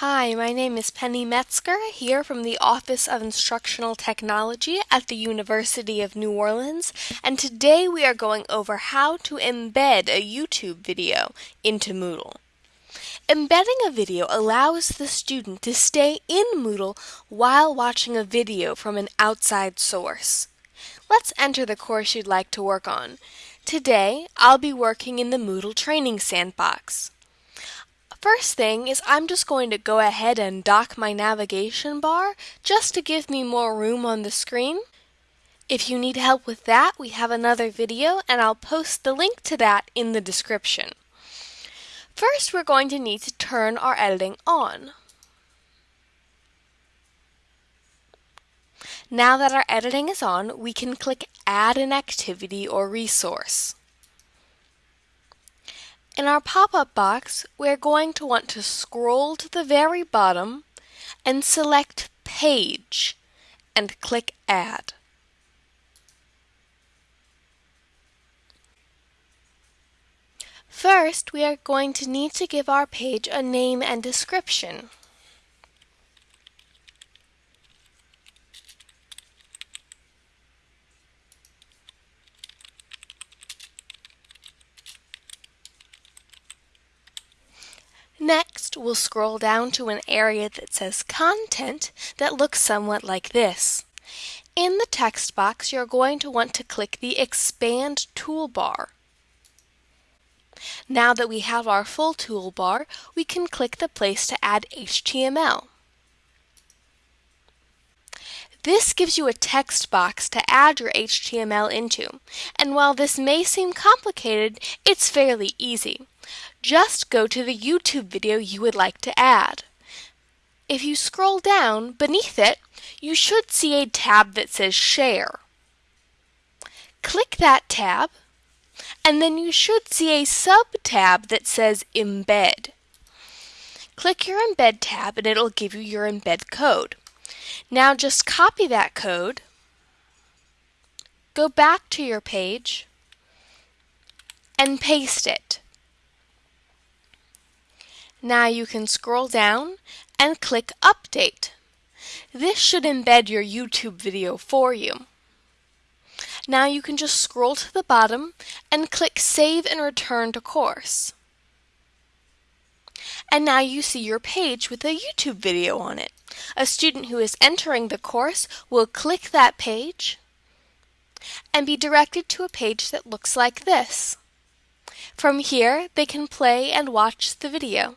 Hi, my name is Penny Metzger, here from the Office of Instructional Technology at the University of New Orleans, and today we are going over how to embed a YouTube video into Moodle. Embedding a video allows the student to stay in Moodle while watching a video from an outside source. Let's enter the course you'd like to work on. Today, I'll be working in the Moodle Training Sandbox. First thing is I'm just going to go ahead and dock my navigation bar just to give me more room on the screen. If you need help with that, we have another video and I'll post the link to that in the description. First, we're going to need to turn our editing on. Now that our editing is on, we can click Add an Activity or Resource. In our pop-up box, we're going to want to scroll to the very bottom and select Page and click Add. First, we are going to need to give our page a name and description. We'll scroll down to an area that says Content that looks somewhat like this. In the text box, you're going to want to click the Expand toolbar. Now that we have our full toolbar, we can click the place to add HTML. This gives you a text box to add your HTML into, and while this may seem complicated, it's fairly easy. Just go to the YouTube video you would like to add. If you scroll down, beneath it, you should see a tab that says Share. Click that tab, and then you should see a sub-tab that says Embed. Click your Embed tab and it'll give you your embed code. Now just copy that code, go back to your page, and paste it. Now you can scroll down and click Update. This should embed your YouTube video for you. Now you can just scroll to the bottom and click Save and Return to Course. And now you see your page with a YouTube video on it. A student who is entering the course will click that page and be directed to a page that looks like this. From here, they can play and watch the video.